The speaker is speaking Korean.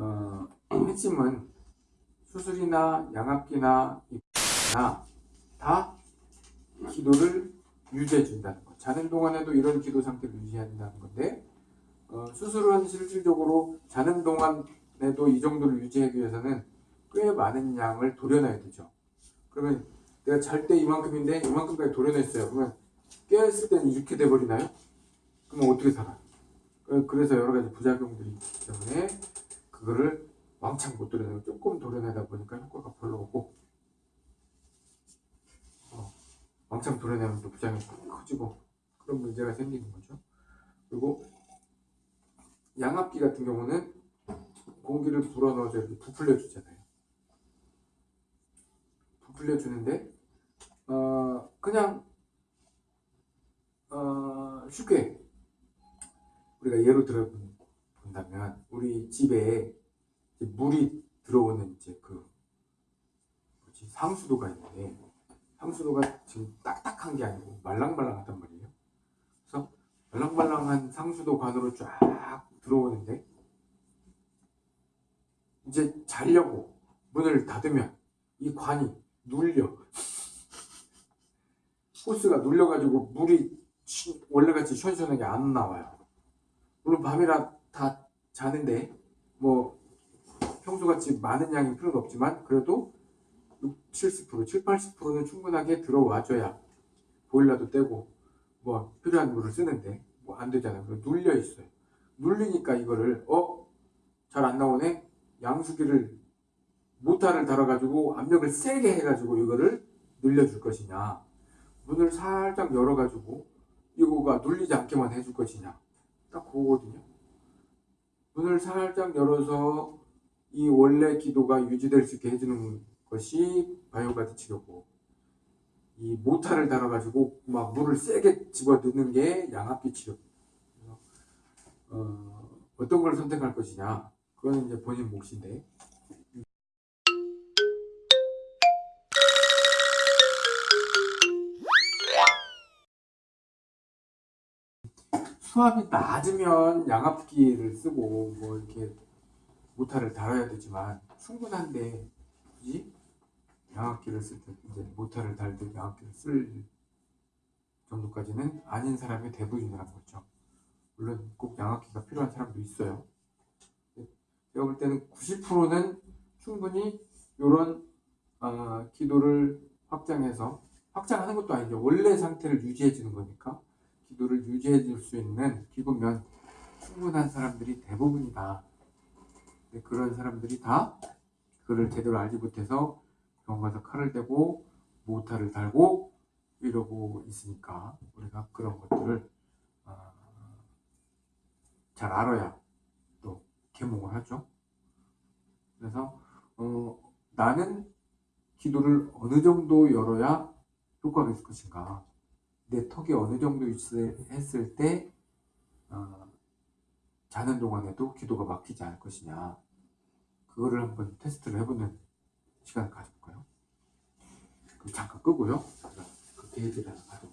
어, 핵심은 수술이나 양압기나 입기나 다 기도를 유지해 준다는 거. 자는 동안에도 이런 기도 상태를 유지한다는 건데 어, 수술은 실질적으로 자는 동안에도 이 정도를 유지하기 위해서는 꽤 많은 양을 도려놔야 되죠. 그러면 내가 잘 때 이만큼인데 이만큼까지 도려냈어요. 그러면 깨어있을 때는 이렇게 돼버리나요? 그러면 어떻게 살아? 그- 그래서 여러 가지 부작용들이 있기 때문에 그거를 왕창 못 도려내고 조금 도려내다 보니까 효과가 별로 없고 어, 왕창 도려내면 또 부작용이 커지고 그런 문제가 생기는 거죠. 그리고 양압기 같은 경우는 공기를 불어넣어서 이렇게 부풀려 주잖아요. 부풀려 주는데 어, 그냥 어, 쉽게 우리가 예로 들어 본다면 우리 집에 물이 들어오는 이제 그 뭐지 상수도가 있는데 상수도가 지금 딱딱한 게 아니고 말랑말랑하단 말이에요. 그래서 말랑말랑한 상수도 관으로 쫙 들어오는데 이제 자려고 문을 닫으면 이 관이 눌려 호스가 눌려가지고 물이 시- 원래같이 시원시원하게 안 나와요. 물론 밤이라 다 자는데 뭐 평소같이 많은 양이 필요는 없지만 그래도 6, 70%, 7, 80%는 충분하게 들어와줘야 보일러도 떼고 뭐 필요한 물을 쓰는데 뭐 안 되잖아요. 눌려 있어요. 눌리니까 이거를 어? 잘 안 나오네? 양수기를 모타를 달아가지고 압력을 세게 해가지고 이거를 늘려줄 것이냐 문을 살짝 열어가지고 이거가 눌리지 않게만 해줄 것이냐 딱 그거거든요 문을 살짝 열어서 이 원래 기도가 유지될 수 있게 해주는 것이 바이오가드 치료고 이 모타를 달아가지고 막 물을 세게 집어 넣는 게 양압기 치료. 어, 어떤 걸 선택할 것이냐 그거는 이제 본인 몫인데. 수압이 낮으면 양압기를 쓰고 뭐 이렇게 모타를 달아야 되지만 충분한데 굳이 양압기를 쓸 때 이제 모타를 달듯 양압기를 쓸 정도까지는 아닌 사람이 대부분이라는 거죠. 물론 꼭 양압기가 필요한 사람도 있어요. 제가 볼 때는 90%는 충분히 이런 어, 기도를 확장해서 확장하는 것도 아니죠. 원래 상태를 유지해 주는 거니까 기도를 유지해 줄 수 있는 기구면 충분한 사람들이 대부분이다. 근데 그런 사람들이 다 그걸 제대로 알지 못해서 병원 가서 칼을 대고 모타를 달고 이러고 있으니까 우리가 그런 것들을 어, 잘 알아야 또 개몽을 하죠. 그래서 어, 나는 기도를 어느 정도 열어야 효과가 있을 것인가 내 턱이 어느 정도 있을, 때 어, 자는 동안에도 기도가 막히지 않을 것이냐 그거를 한번 테스트를 해보는 시간을 가져볼까요? 그럼 잠깐 끄고요. 그 게이지를 하나 가져볼게요.